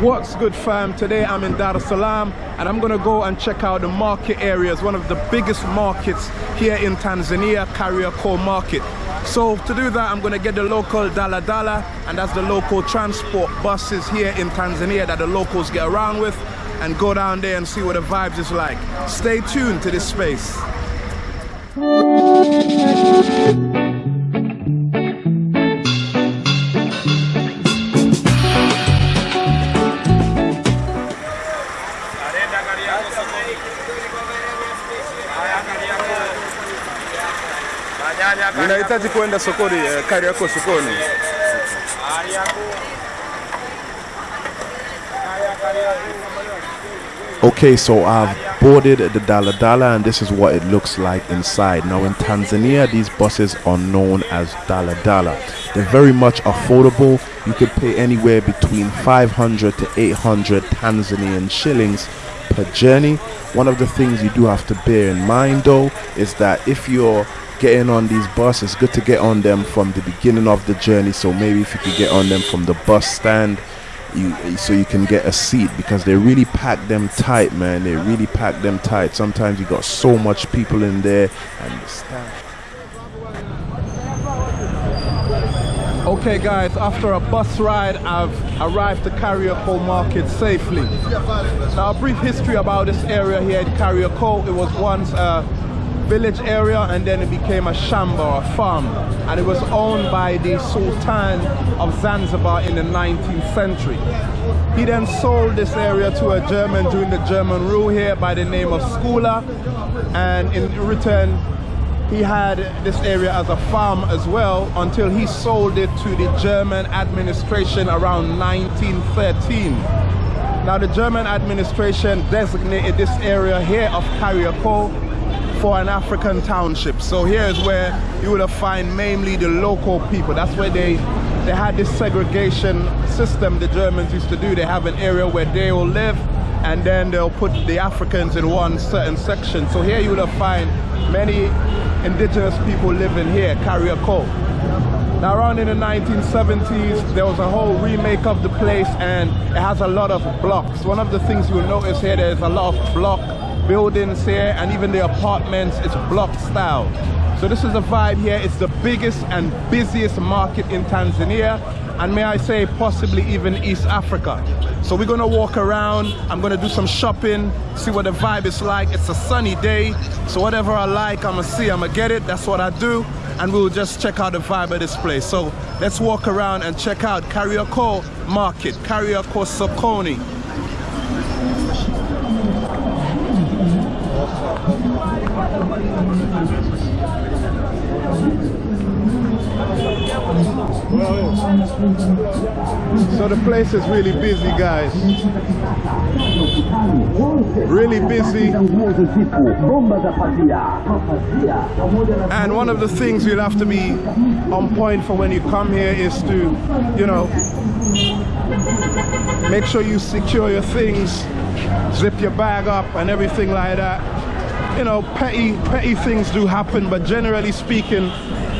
What's good fam? Today I'm in Dar es Salaam and I'm gonna go and check out the market areas, one of the biggest markets here in Tanzania, Kariakoo Market. So to do that, I'm gonna get the local Dala Dala and that's the local transport buses here in Tanzania that the locals get around with and go down there and see what the vibes is like. Stay tuned to this space. Ninahitaji sokoni, eh, Kariakoo sokoni. Okay, so I've boarded the Dala Dala and this is what it looks like inside. Now in Tanzania, these buses are known as Dala Dala. They're very much affordable. You could pay anywhere between 500 to 800 Tanzanian shillings per journey. One of the things you do have to bear in mind though is that if you're getting on these buses, good to get on them from the beginning of the journey. So maybe if you could get on them from the bus stand you so you can get a seat because they really pack them tight man they really pack them tight sometimes you got so much people in there and the staff Okay guys, after a bus ride, I've arrived to Kariakoo Market safely. Now a brief history about this area here at Kariakoo. It was once a village area and then it became a shamba, a farm. And it was owned by the Sultan of Zanzibar in the 19th century. He then sold this area to a German during the German rule here by the name of Skula. And in return, he had this area as a farm as well until he sold it to the German administration around 1913. Now the German administration designated this area here of Kariakoo for an African township. So here is where you will find mainly the local people. That's where they they had this segregation system the Germans used to do. They have an area where they will live and then they'll put the Africans in one certain section. So here you will find many indigenous people living here, Kariakoo. Now around in the 1970s, there was a whole remake of the place and it has a lot of blocks. One of the things you'll notice here, there's a lot of block buildings here and even the apartments it's block style. So this is a vibe here. It's the biggest and busiest market in Tanzania and may I say possibly even East Africa. So we're gonna walk around I'm gonna do some shopping see what the vibe is like. It's a sunny day so whatever I like I'm gonna see I'm gonna get it. That's what I do and we'll just check out the vibe of this place. So let's walk around and check out Kariakoo Market Kariakoo Sokoni So the place is really busy, guys. Really busy. And one of the things you'll have to be on point for when you come here is to, you know, make sure you secure your things, zip your bag up and everything like that. You know, petty, petty things do happen, but generally speaking,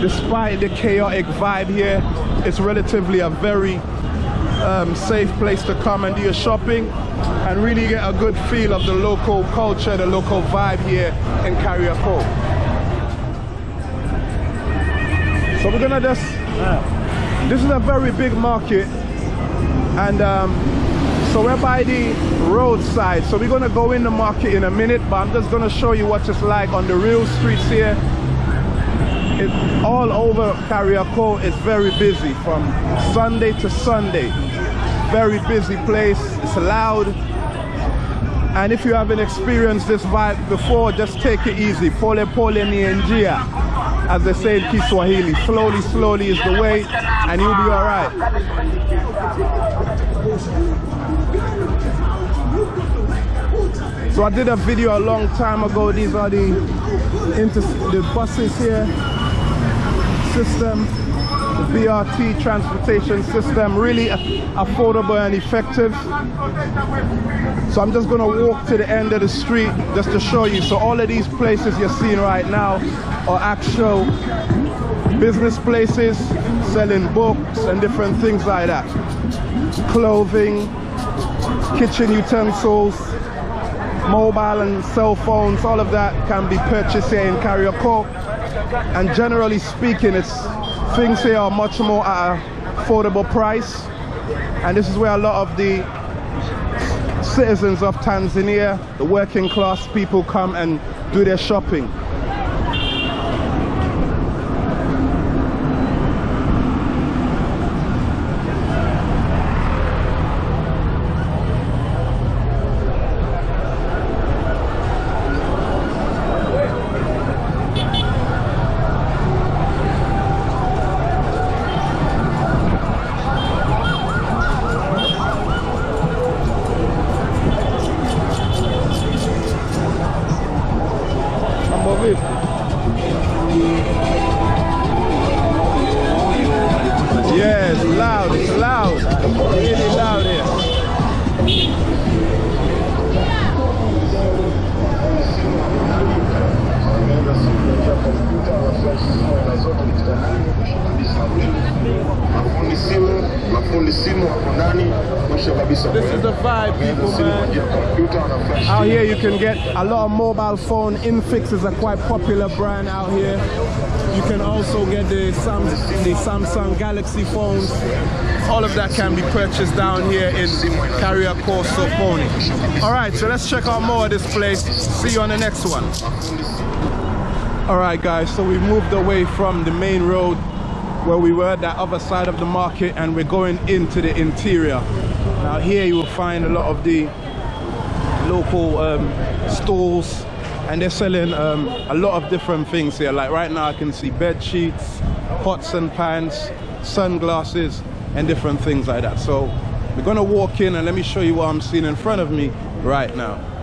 despite the chaotic vibe here, it's relatively a very um, safe place to come and do your shopping and really get a good feel of the local culture, the local vibe here in Kariakoo. So we're gonna just, this is a very big market and um, so we're by the roadside. So we're gonna go in the market in a minute, but I'm just gonna show you what it's like on the real streets here it, all over Kariakoo is very busy from Sunday to Sunday. Very busy place, it's loud. And if you haven't experienced this vibe before, just take it easy. Pole pole ni njia, as they say in Kiswahili. Slowly, slowly is the way, and you'll be all right. So I did a video a long time ago. These are the, the buses here system, BRT transportation system, really affordable and effective. So I'm just gonna walk to the end of the street just to show you. So all of these places you're seeing right now are actual business places selling books and different things like that. Clothing, kitchen utensils, mobile and cell phones, all of that can be purchased here in Kariakoo. And generally speaking, it's things here are much more at affordable price. And this is where a lot of the citizens of Tanzania, the working class people come and do their shopping. Mafundi simu mafundi simu wako ndani mwisho kabisa This is the vibe, people, man. ajili ya kompyuta wana flash Out here you can get a lot of mobile phone. Infinix is a quite popular brand out here. You can also get the, Sam, the Samsung Galaxy phones. All of that can be purchased down here in Kariakoo Sokoni. All right, so let's check out more of this place. See you on the next one. All right, guys, so we moved away from the main road where we were, that other side of the market, and we're going into the interior. Now here you will find a lot of the local um, stores and they're selling um, a lot of different things here. Like right now I can see bed sheets pots and pans sunglasses and different things like that. So we're gonna walk in and let me show you what I'm seeing in front of me right now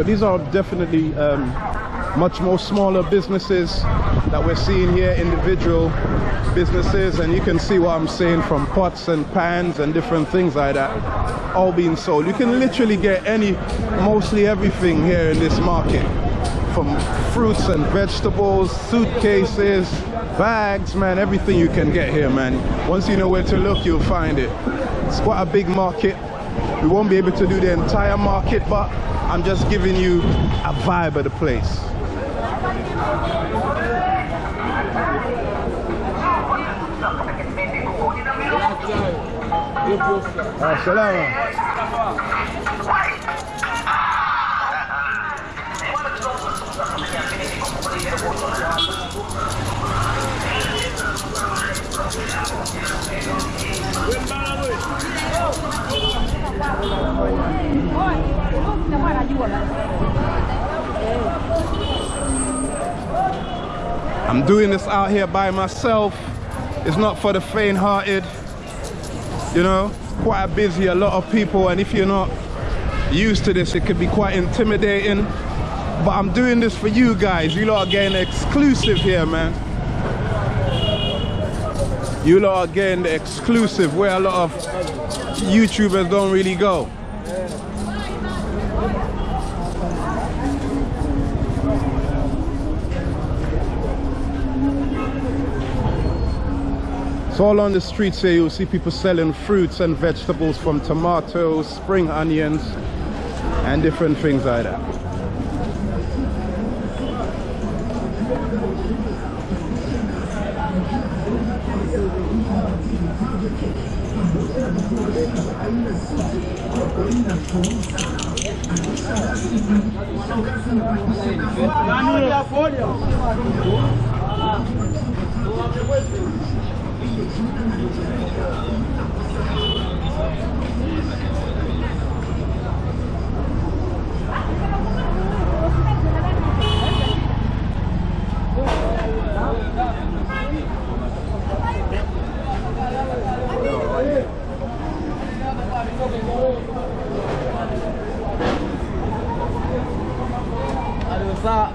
So these are definitely um, much more smaller businesses that we're seeing here, individual businesses, and you can see what I'm saying from pots and pans and different things like that, all being sold. You can literally get any, mostly everything here in this market, from fruits and vegetables, suitcases, bags, man, everything you can get here, man. Once you know where to look, you'll find it. It's quite a big market. We won't be able to do the entire market, but I'm just giving you a vibe of the place. Ah, I'm doing this out here by myself. It's not for the faint-hearted. You know, quite busy, a lot of people, and if you're not used to this, it could be quite intimidating. But I'm doing this for you guys. You lot are getting exclusive here, man. You lot are getting the exclusive where a lot of YouTubers don't really go. So along the streets here you'll see people selling fruits and vegetables from tomatoes, spring onions and different things like that.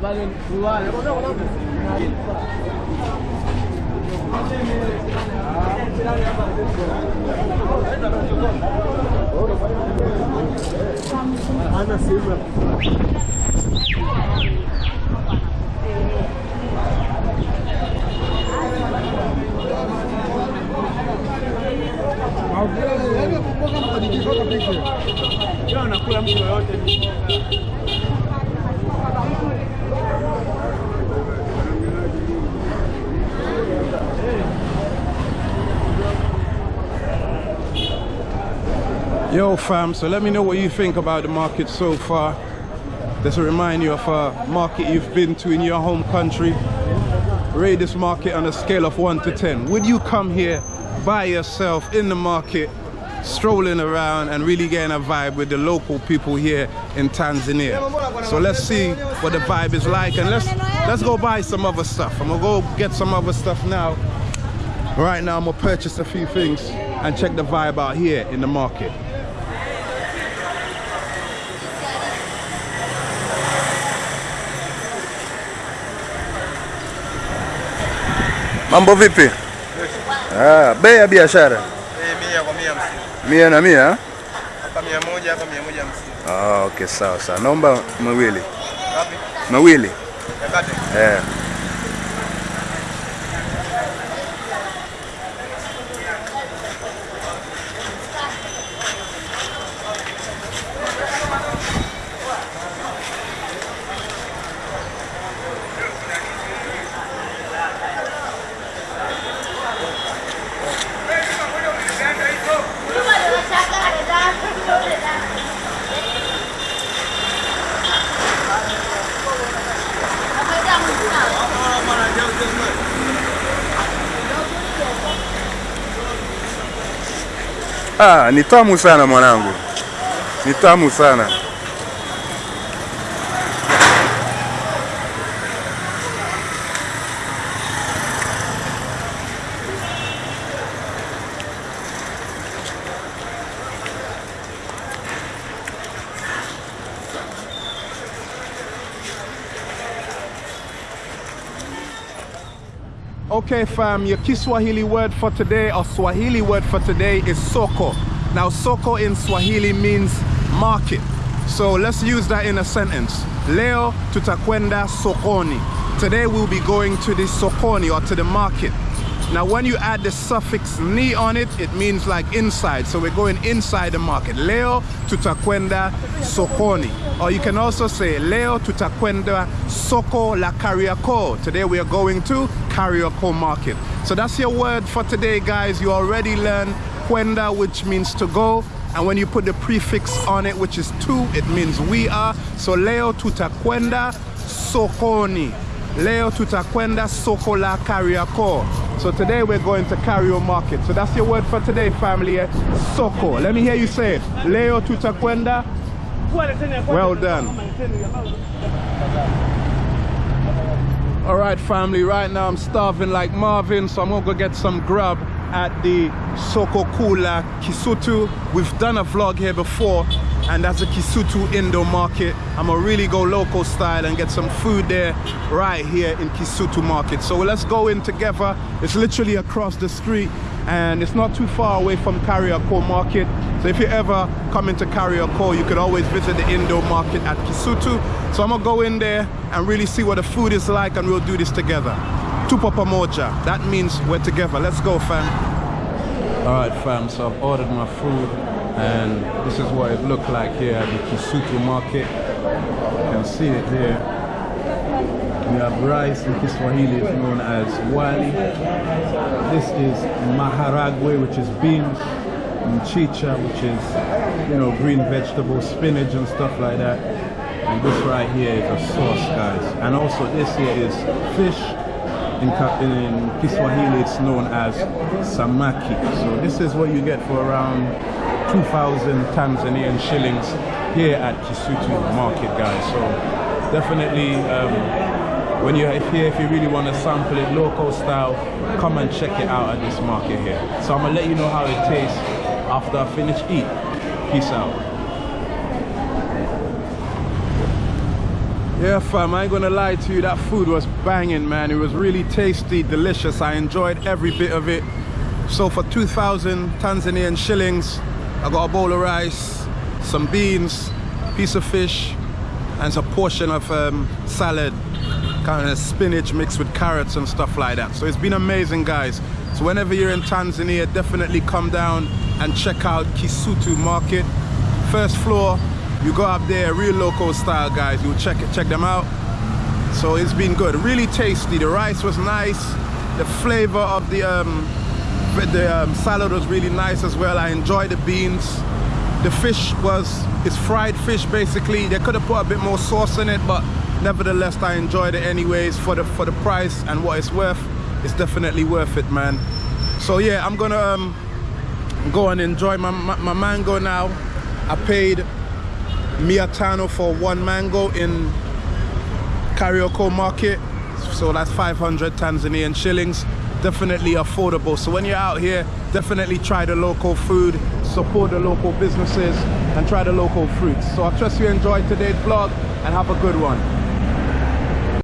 Vale, vale, Yo fam, so let me know what you think about the market so far. Just to remind you of a market you've been to in your home country. Rate this market on a scale of 1 to 10. Would you come here by yourself in the market, strolling around and really getting a vibe with the local people here in Tanzania? So let's see what the vibe is like and let's let's go buy some other stuff. I'm gonna go get some other stuff now. Right now I'm gonna purchase a few things and check the vibe out here in the market. Mambo vipi? Ah, bei ya biashara Eh, mia na mia? Hapa mia moja, hapa mia moja hamsini. Ah, okay, sawa sawa. Naomba mawili mawili. Eh. Ah, ni tamu sana mwanangu, ni tamu sana. Okay, fam, your Kiswahili word for today or Swahili word for today is soko. Now, soko in Swahili means market. So let's use that in a sentence. Leo tutakwenda sokoni. Today we'll be going to the sokoni or to the market. Now, when you add the suffix ni on it, it means like inside. So we're going inside the market. Leo tutakwenda sokoni. Or you can also say Leo tutakwenda soko la Kariakoo. Today we are going to Kariakoo market. So that's your word for today, guys. You already learned kwenda, which means to go. And when you put the prefix on it, which is to, it means we are. So Leo tutakwenda sokoni. Leo tutakwenda soko la Kariakoo. So today we're going to Kariakoo market. So that's your word for today, family. eh? Soko. Let me hear you say it. Leo tutakwenda. Well done. All right, family. Right now I'm starving like Marvin, so I'm gonna go get some grub at the Soko Kula Kisutu. We've done a vlog here before, and that's the Kisutu Indo market. I'm gonna really go local style and get some food there right here in Kisutu market. So let's go in together. It's literally across the street, and it's not too far away from Kariakoo market. So if you ever come into Kariakoo, you could always visit the Indo market at Kisutu. So I'm gonna go in there and really see what the food is like, and we'll do this together. Tupo pamoja. That means we're together. Let's go, fam. All right, fam. So I've ordered my food, and this is what it looked like here at the Kisutu market. You can see it here. We have rice in Kiswahili, it's known as wali. This is maharagwe, which is beans, mchicha, which is, you know, green vegetables, spinach and stuff like that. And this right here is a sauce, guys. And also this here is fish. In, in Kiswahili, it's known as samaki. So this is what you get for around 2,000 Tanzanian shillings here at Kisutu Market, guys. So definitely, um, when you're here, if you really want to sample it local style, come and check it out at this market here. So I'm gonna let you know how it tastes after I finish eat. Peace out. Yeah, fam, I ain't gonna lie to you, that food was banging, man. It was really tasty, delicious. I enjoyed every bit of it. So for 2,000 Tanzanian shillings, I got a bowl of rice, some beans, piece of fish, and a portion of um, salad, kind of spinach mixed with carrots and stuff like that. So it's been amazing, guys. So whenever you're in Tanzania, definitely come down and check out Kisutu Market. First floor, you go up there, real local style guys. You'll check it, check them out. So it's been good, really tasty. The rice was nice. The flavor of the um, the um, salad was really nice as well. I enjoyed the beans. The fish was it's fried fish basically. They could have put a bit more sauce in it, but nevertheless I enjoyed it anyways for the for the price and what it's worth. It's definitely worth it, man. So yeah, I'm gonna um, go and enjoy my, my, my mango now. I paid Miatano for one mango in Kariakoo market. So that's 500 Tanzanian shillings. Definitely affordable. So when you're out here, definitely try the local food, support the local businesses, and try the local fruits. So I trust you enjoyed today's vlog and have a good one.